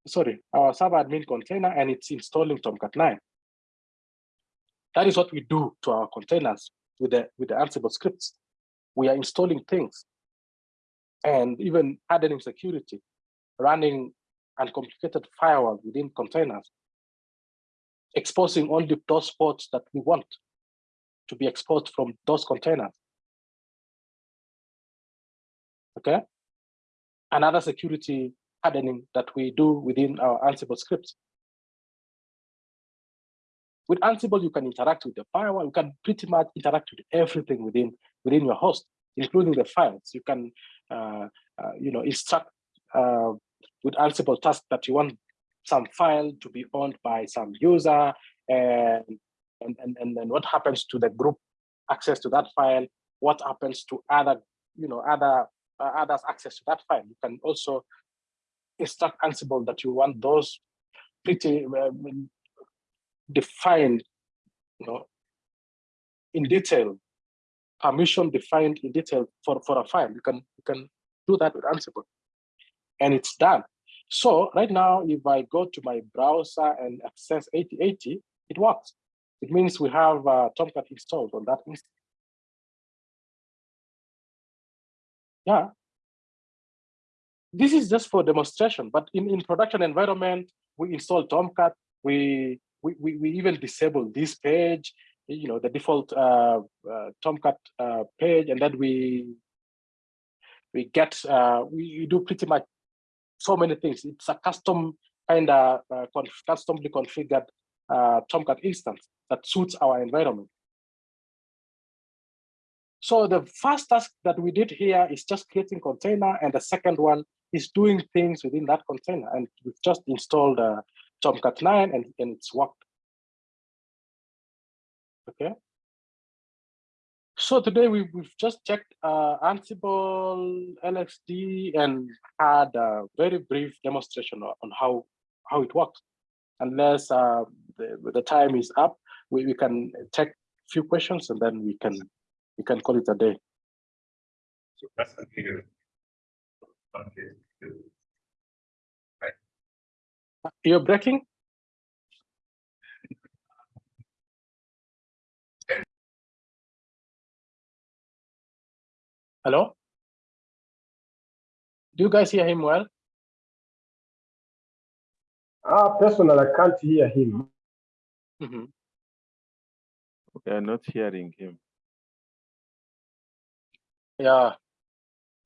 sorry, our server admin container, and it's installing Tomcat 9. That is what we do to our containers with the with the Ansible scripts. We are installing things and even hardening security, running uncomplicated firewall within containers, exposing only those ports that we want to be exposed from those containers. Okay. Another security hardening that we do within our Ansible scripts. With Ansible, you can interact with the firewall. You can pretty much interact with everything within within your host, including the files. You can, uh, uh, you know, instruct uh, with Ansible tasks that you want some file to be owned by some user, and and and and then what happens to the group access to that file, what happens to other, you know, other uh, others access to that file. You can also instruct Ansible that you want those pretty um, defined, you know, in detail, permission defined in detail for, for a file. You can you can do that with Ansible, and it's done. So right now, if I go to my browser and access 8080, it works. It means we have uh, Tomcat installed on that instance. Yeah. This is just for demonstration, but in, in production environment, we install Tomcat, we, we, we, we even disable this page, you know, the default uh, uh, Tomcat uh, page, and then we we get, uh, we, we do pretty much so many things. It's a custom kind of uh, conf customly configured uh, Tomcat instance that suits our environment. So the first task that we did here is just creating container, and the second one is doing things within that container. And we've just installed uh, Tomcat 9 and, and it's worked. Okay. So today we, we've just checked uh, Ansible, LXD, and had a very brief demonstration on how, how it works. Unless uh, the, the time is up, we, we can take a few questions and then we can we can call it a day. So that's clear. Okay, good. You're breaking? Hello? Do you guys hear him well? Ah, personal, I can't hear him. Mhm. We are not hearing him. Yeah. A-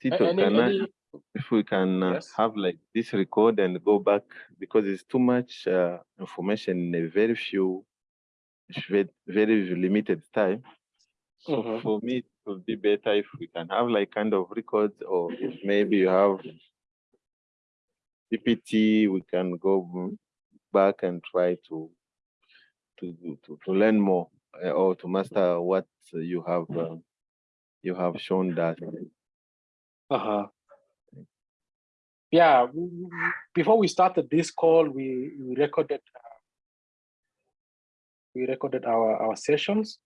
Tito, Any, can I, if we can uh, Yes. have like this record and go back because it's too much uh, information in a very few, very, very limited time. So Mhm. for me, it would be better if we can have like kind of records or if maybe you have PPT, we can go back and try to to to, to learn more uh, or to master what you have uh, you have shown that. Uh-huh. Yeah, w- w- w- before we started this call, we, we recorded uh, we recorded our, our sessions.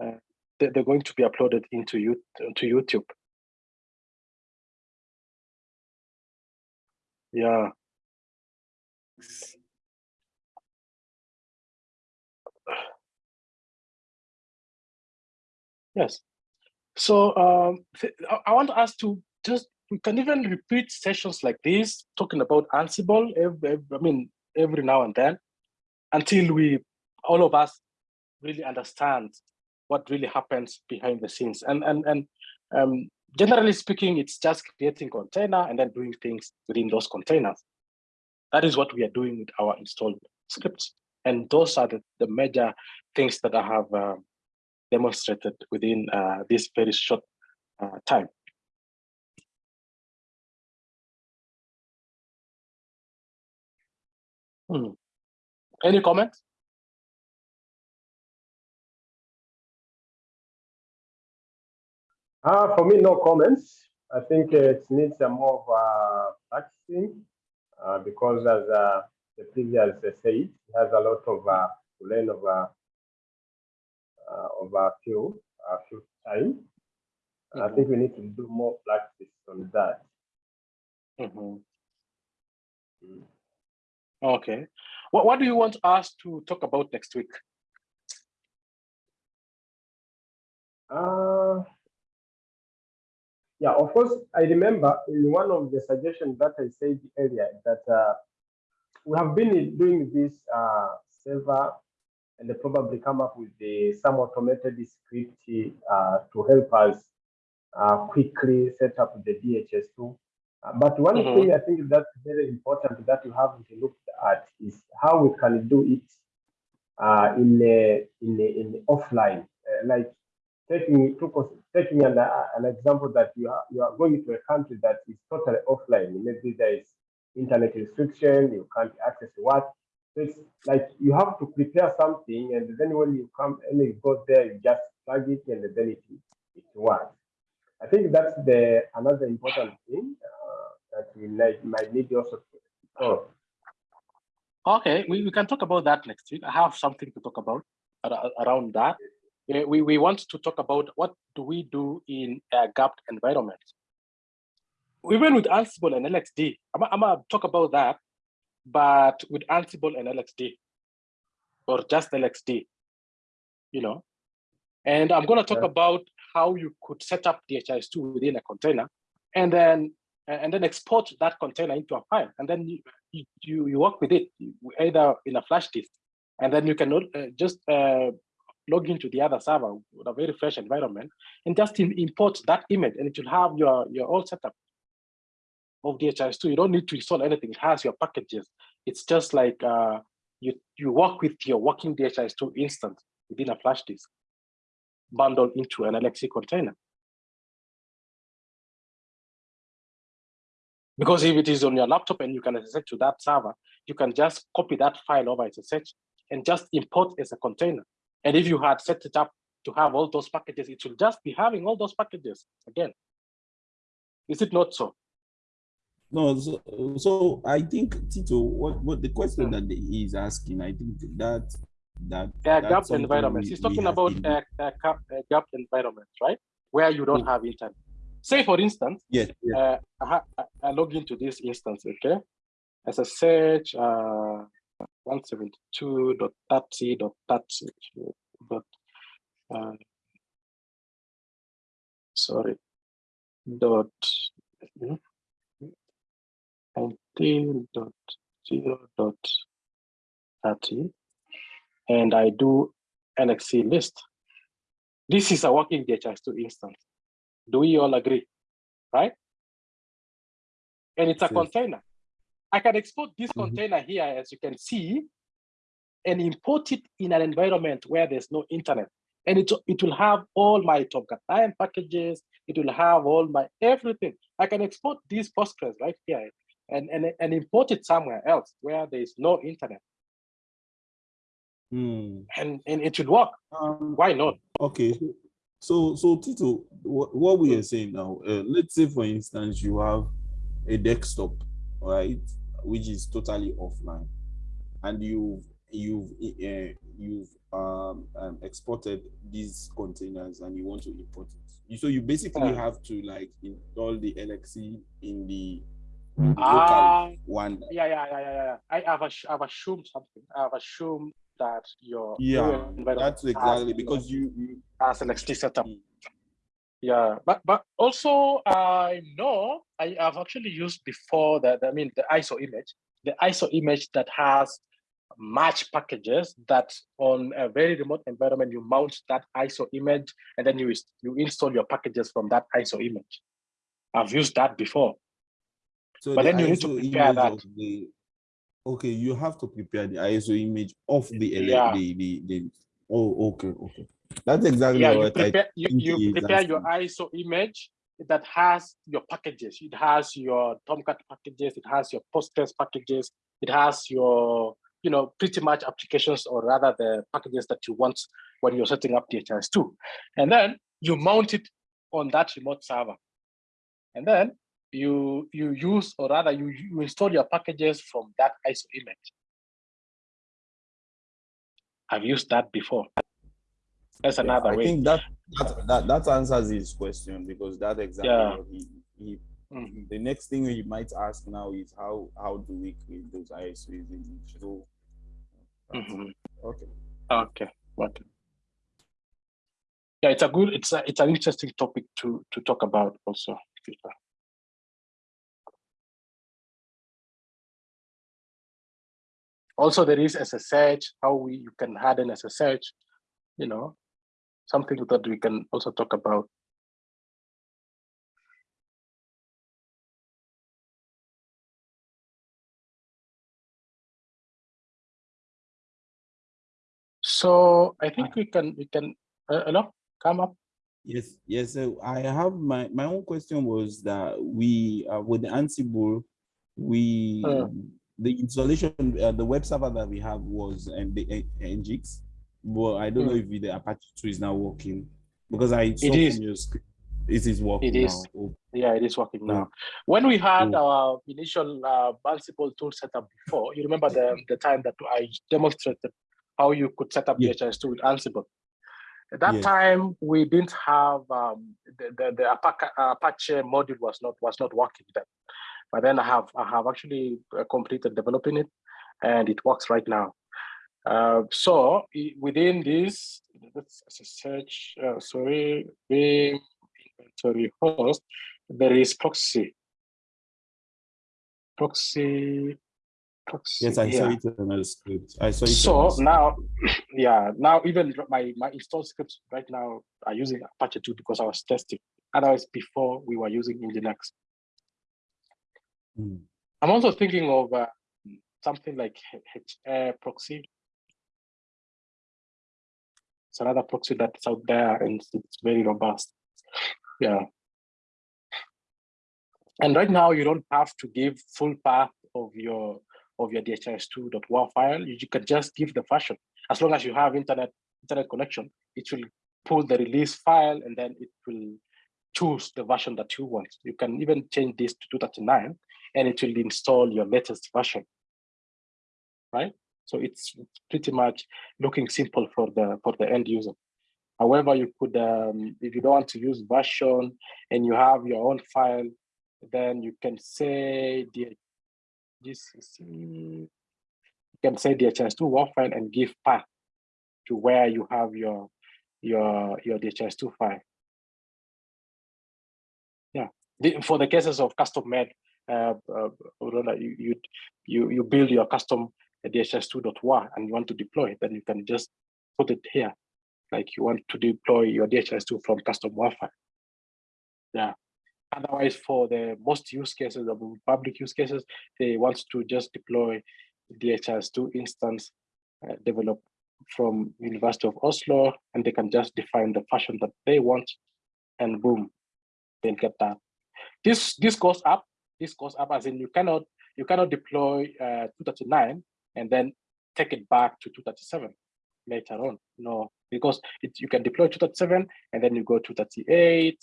Uh, they, they're going to be uploaded into you to YouTube. Yeah. Yes. So um, I, want us to just we can even repeat sessions like this, talking about Ansible. Every, I mean, every now and then, until we all of us really understand what really happens behind the scenes. And and and um, generally speaking, it's just creating container and then doing things within those containers. That is what we are doing with our installed scripts. And those are the, the major things that I have uh, demonstrated within uh, this very short uh, time. Hmm. Any comments? Ah, for me, no comments. I think uh, it needs some more of uh, practicing uh, because, as uh, the previous uh, said, it has a lot of uh, to learn over uh, over a few a few time. I think we need to do more practice on that. Mhm. Mm. Okay. What, what do you want us to talk about next week? Uh, yeah, of course, I remember in one of the suggestions that I said earlier that uh, we have been doing this uh, server and they probably come up with the, some automated script uh, to help us uh, quickly set up the DHIS2. Uh, but one Mhm. thing I think that's very important that you haven't looked at is how we can do it uh, in a, in a, in a offline, uh, like cons- taking an, uh, an example that you are you are going to a country that is totally offline. Maybe there is internet restriction, you can't access what. So it's like you have to prepare something, and then when you come and you go there, you just plug it, and then it it works. I think that's the another important thing uh, that we might, need also to explore. Okay, we, we can talk about that next week. I have something to talk about around that. Yeah, we, we want to talk about what do we do in a gapped environment. Even with Ansible and LXD, I'm, I'm gonna talk about that, but with Ansible and LXD, or just LXD, you know. And I'm gonna talk Yeah. about how you could set up DHIS2 within a container, and then and then export that container into a file, and then you you, you, you work with it either in a flash disk, and then you can uh, just uh, log into the other server with a very fresh environment and just im- import that image, and it will have your your all setup of DHIS2. You don't need to install anything. It has your packages. It's just like uh, you you work with your working DHIS2 instance within a flash disk, bundled into an LXC container. Because if it is on your laptop and you can access to that server, you can just copy that file over SSH and just import as a container. And if you had set it up to have all those packages, it will just be having all those packages again. Is it not so? No, so, so I think Tito, what, what the question Hmm. that he is asking, I think that that A that's gapped environments. He's talking about a, a, gap- environment, right? Where you don't Hmm. have internet. Say, for instance, Yes, yes. uh, I, I- I log into this instance, okay? SSH, uh, 172.30.30, dot, uh, sorry, dot, mhm, 19.0 dot 30, and I do LXC list. This is a working DHIS2 instance. Do we all agree? Right? And it's a Yes. container. I can export this Mhm. container here, as you can see, and import it in an environment where there's no internet. And it, it will have all my Tomcat 9 packages, it will have all my everything. I can export these Postgres right here and, and, and import it somewhere else where there is no internet. Hmm. And, and it should work. Um, Why not? Okay, so so Tito, what, what we are saying now, uh, let's say for instance you have a desktop, right, which is totally offline, and you've you've uh, you've um, um, exported these containers and you want to import it. So you basically Uh. have to like install the LXC in the, local one. yeah, yeah, yeah, yeah, yeah. I have, I've assumed something. I've assumed that your Yeah, that's exactly because you, you has an XT setup. Yeah, but but also I know I have actually used before that. I mean the ISO image, the ISO image that has match packages that on a very remote environment you mount that ISO image and then you you install your packages from that ISO image. I've used that before. So But the then you need to prepare that. the- okay, you have to prepare the ISO image of the Yeah. the, the the oh okay okay. That's exactly yeah, you what I prepare you, you prepare your. ISO image that has your packages. It has your Tomcat packages, it has your Postgres packages, it has your you know pretty much applications or rather the packages that you want when you're setting up DHIS2. And then you mount it on that remote server. And then you you use or rather you, you install your packages from that ISO image. I've used that before. That's Yeah, another I way. I think that that that that answers his question because that exactly Yeah. he, he Mhm. the next thing he might ask now is how how do we create those ISOs in so that's- Mhm. okay. Okay, okay. Yeah, it's a good, it's a, it's an interesting topic to to talk about also. Also, there is SSH, how we you can harden SSH, you know, something that we can also talk about. So I think we can we can uh, hello, come up. Yes, yes. So I have my my own question was that we uh, with the Ansible, we Uh. the installation, uh, the web server that we have was um, the N- Nginx, but I don't know if the Apache 2 is now working because I saw is. from your it is working It is. now. Oh, Yeah, it is working Mm. now. When we had Mm. our initial uh, Ansible tool set up before, you remember the, the time that I demonstrated how you could set up Yeah. DHIS2 with Ansible. At that Yeah. time, we didn't have um, the, the, the Apache, Apache module was not was not working then. But then I have I have actually uh, completed developing it, and it works right now. Uh, so within this, let's search. Uh, sorry, Vim inventory host there is proxy. Proxy, proxy. Yes, I saw it on the script. I saw it. So now, yeah, now even my my install scripts right now are using Apache 2 because I was testing. Otherwise, before we were using Nginx. Mm. I'm also thinking of uh, something like HAProxy. It's another proxy that's out there and it's- very robust. Yeah. And right now you don't have to give full path of your of your DHIS2.war file. You you can just give the version. As long as you have internet internet connection, it will pull the release file and then it will choose the version that you want. You can even change this to 239 and it will install your latest version. Right? So it's pretty much looking simple for the for the end user. However, you could, um, if you don't want to use version and you have your own file, then you can say the mm, you can say DHIS2 WAR file and give path to where you have your your your DHIS2 file. Yeah, the, for the cases of custom made, uh, uh, you you you build your custom DHIS2.war and you want to deploy, it, then you can just put it here, like you want to deploy your DHIS2 from custom file. Yeah. Otherwise, for the most use cases, the public use cases, they want to just deploy DHIS2 instance uh, developed from University of Oslo, and they can just define the fashion that they want, and boom, they'll get that. This this goes up. This goes up as in you cannot you cannot deploy uh, 239 and then take it back to 237 later on. No, because it, you can deploy 237 and then you go to 238,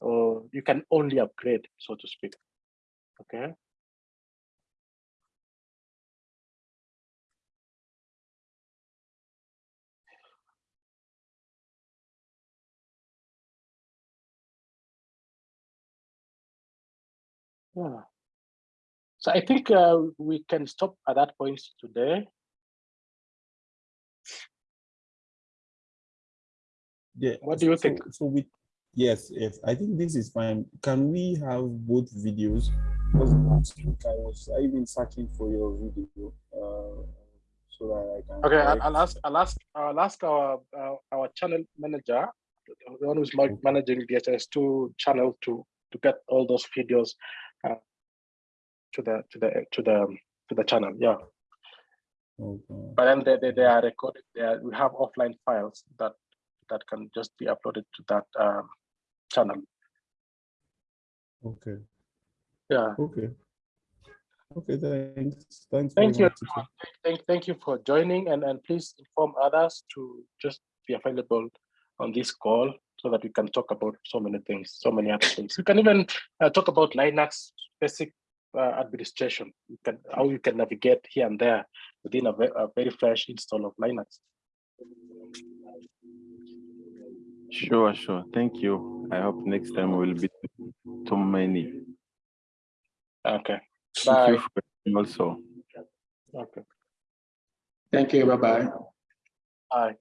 or you can only upgrade, so to speak. Okay. Yeah. So I think uh, we can stop at that point today. Yeah. What do you so- think? So we, yes, yes, I think this is fine. Can we have both videos? Because last week I was I even searching for your video, uh, so that I can. Okay, I'll, correct- I'll ask, I'll ask, I'll ask our, our, our channel manager, the one who's managing DHIS2 channel to, to get all those videos uh, to the, to the, to the, to the channel, yeah. Okay. But then they, they, they are recorded, they are, we have offline files that, that can just be uploaded to that um, channel, Okay. yeah. Okay. Okay. Thanks. Thanks. Thank you. much. Thank, thank you for joining and, and please inform others to just be available on this call so that we can talk about so many things, so many other things. We can even uh, talk about Linux basic uh, administration. You can, how you can navigate here and there within a, ve- a very fresh install of Linux. Sure, sure. Thank you. I hope next time will be too many. Okay, Thank you for also. okay. Thank you. Bye bye. Bye.